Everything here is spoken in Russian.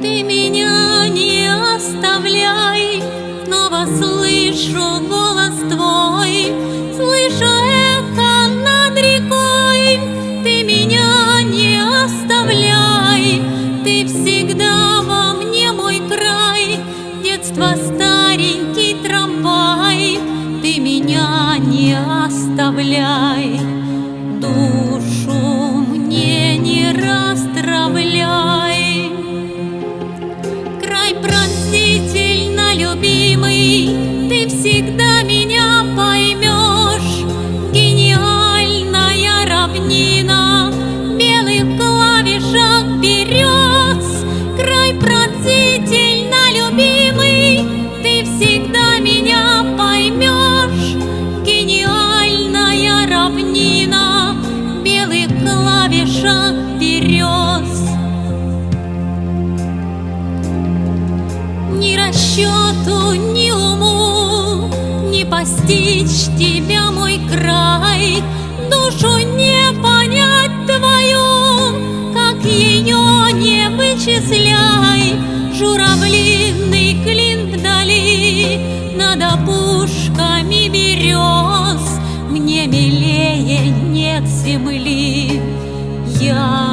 Ты меня не оставляй, снова слышу голос. счету ни уму Не постичь тебя, мой край, Душу не понять твою, Как ее не вычисляй. Журавлиный клин вдали Над опушками берез Мне милее нет земли. Я